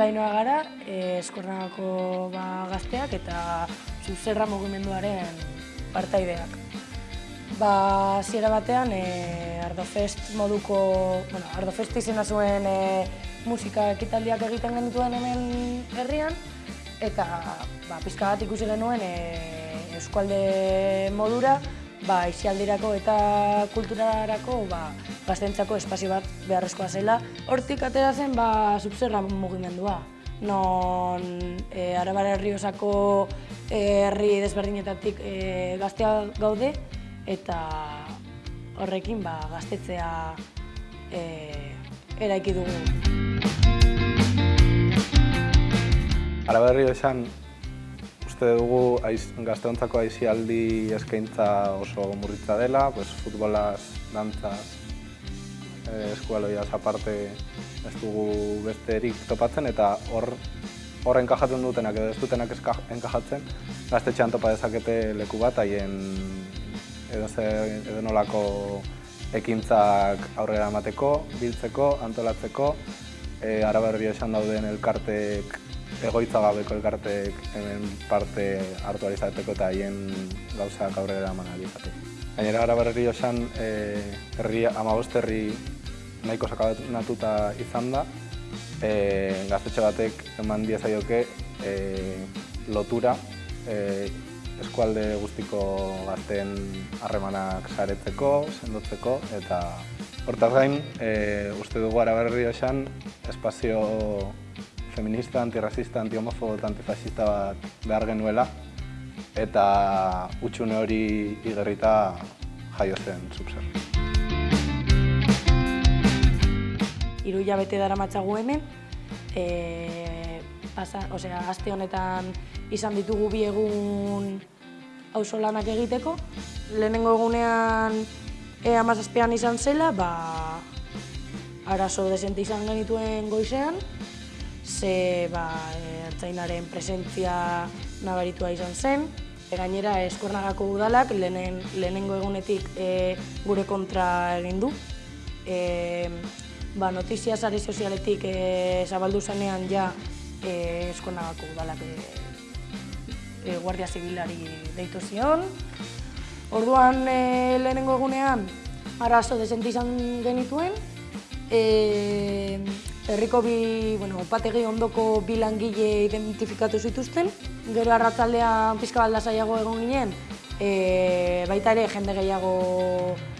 Ainoa gara, e, eskornagako ba, gazteak eta zuzerra mugimenduaren partaideak. Ba, ziera batean, e, Ardofest moduko, bueno, Ardofest izena zuen e, musika ekitaldiak egiten genituen hemen herrian, eta ba, pizka bat ikusi genuen e, eskualde modura, ba, isialdirako eta kulturarako ba, gaztentzako espazio bat beharrezkoa zela. Hortik atera zen ba, subzerra mugimendua. Non e, Arabara herri osako e, herri desberdinetatik e, gaztea gaude eta horrekin ba, gaztetzea e, eraiki dugu. Araberri esan uste dugu aiz, gazteontzako aizialdi eskaintza oso murritza dela, pues, futbolaz, dantzaz, eh, eskualoiaz aparte ez dugu besterik topatzen eta hor hor enkajatzen dutenak edo ez dutenak enkajatzen gaztetxean topa dezakete leku bat haien edo, edo nolako ekintzak aurrera emateko, biltzeko, antolatzeko, e, araberri esan dauden elkartek egoitza gabeko elkartek hemen parte hartu alizateko eta haien gauzak aurrera eman alizateko. Gainera gara berri osan, e, amabost herri nahiko sakabanatuta izan da, e, gaztetxe batek eman diezaioke e, lotura e, eskualde guztiko gazten harremanak saretzeko, sendotzeko, eta hortaz gain, e, uste dugu araberri osan, espazio feminista, antirrasista, antiomofobo eta antifascista bat behar genuela eta utxune hori igerrita jaio zen subzer. Iru bete dara matzagu hemen, e, pasa, osea, aste honetan izan ditugu bi egun lanak egiteko. Lehenengo egunean e, amazazpean izan zela, ba, arazo desente izan genituen goizean, ze ba, ertzainaren presentzia nabaritua izan zen. Gainera, eskornagako udalak lehenen, lehenengo egunetik e, gure kontra egin du. E, ba, notizia zare sozialetik e, zabaldu zenean ja e, eskornagako udalak e, e, Guardia Zibilari deitu zion. Orduan e, lehenengo egunean arazo desente izan genituen. E, Herriko bi, bueno, opategi ondoko bi langile identifikatu zituzten. Gero arratzaldean pizka balda zaiago egon ginen, e, baita ere jende gehiago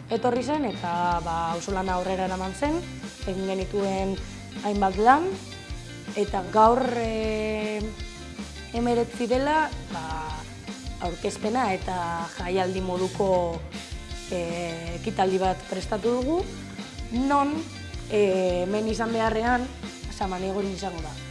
etorri zen eta ba, oso lana aurrera eraman zen, egin genituen hainbat lan. Eta gaur e, emeretzi dela, ba, aurkezpena eta jaialdi moduko e, ekitaldi bat prestatu dugu, non e, men izan beharrean, saman egon izango da.